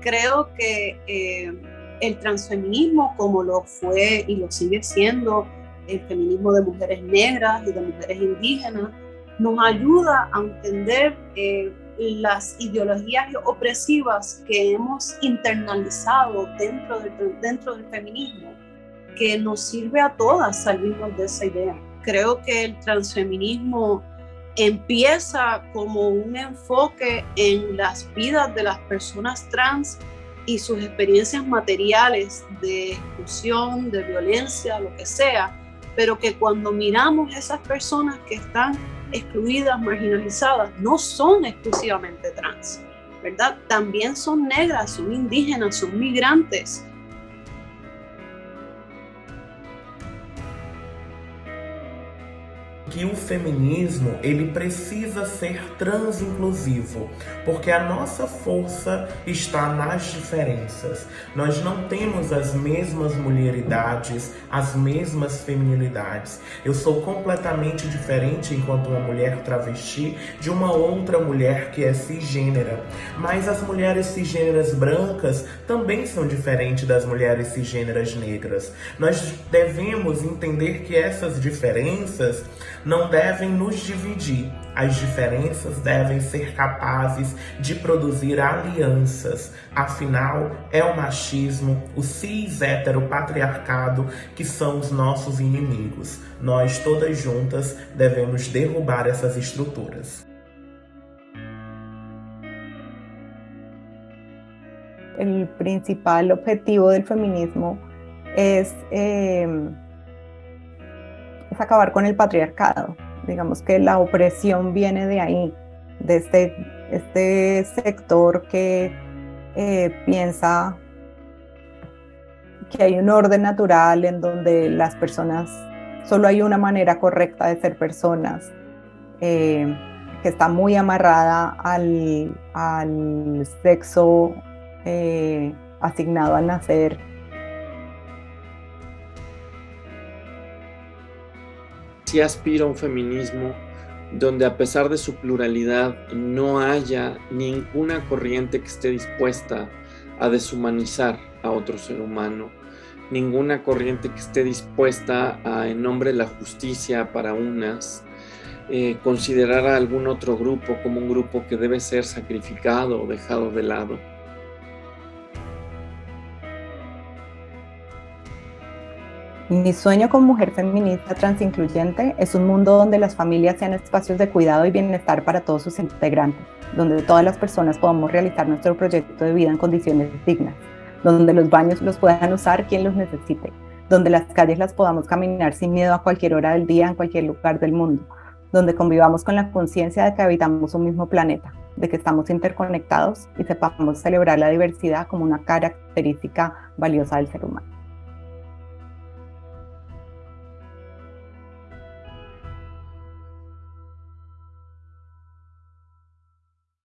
creo que eh, el transfeminismo, como lo fue y lo sigue siendo el feminismo de mujeres negras y de mujeres indígenas, nos ayuda a entender eh, las ideologías opresivas que hemos internalizado dentro del, dentro del feminismo, que nos sirve a todas salirnos de esa idea. Creo que el transfeminismo empieza como un enfoque en las vidas de las personas trans y sus experiencias materiales de exclusión, de violencia, lo que sea, pero que cuando miramos esas personas que están excluidas, marginalizadas, no son exclusivamente trans, ¿verdad? También son negras, son indígenas, son migrantes, que o feminismo ele precisa ser transinclusivo, porque a nossa força está nas diferenças. Nós não temos as mesmas mulheridades, as mesmas feminilidades. Eu sou completamente diferente enquanto uma mulher travesti de uma outra mulher que é cisgênera. Mas as mulheres cisgêneras brancas também são diferentes das mulheres cisgêneras negras. Nós devemos entender que essas diferenças não devem nos dividir. As diferenças devem ser capazes de produzir alianças. Afinal, é o machismo, o cis heteropatriarcado que são os nossos inimigos. Nós todas juntas devemos derrubar essas estruturas. El principal objetivo del feminismo es eh, acabar con el patriarcado. Digamos que la opresión viene de ahí, de este, este sector que eh, piensa que hay un orden natural en donde las personas, solo hay una manera correcta de ser personas, eh, que está muy amarrada al, al sexo eh, asignado al nacer sí aspira a un feminismo donde a pesar de su pluralidad no haya ninguna corriente que esté dispuesta a deshumanizar a otro ser humano, ninguna corriente que esté dispuesta a, en nombre de la justicia para unas, eh, considerar a algún otro grupo como un grupo que debe ser sacrificado o dejado de lado. Mi sueño como mujer feminista transincluyente es un mundo donde las familias sean espacios de cuidado y bienestar para todos sus integrantes, donde todas las personas podamos realizar nuestro proyecto de vida en condiciones dignas, donde los baños los puedan usar quien los necesite, donde las calles las podamos caminar sin miedo a cualquier hora del día en cualquier lugar del mundo, donde convivamos con la conciencia de que habitamos un mismo planeta, de que estamos interconectados y sepamos celebrar la diversidad como una característica valiosa del ser humano.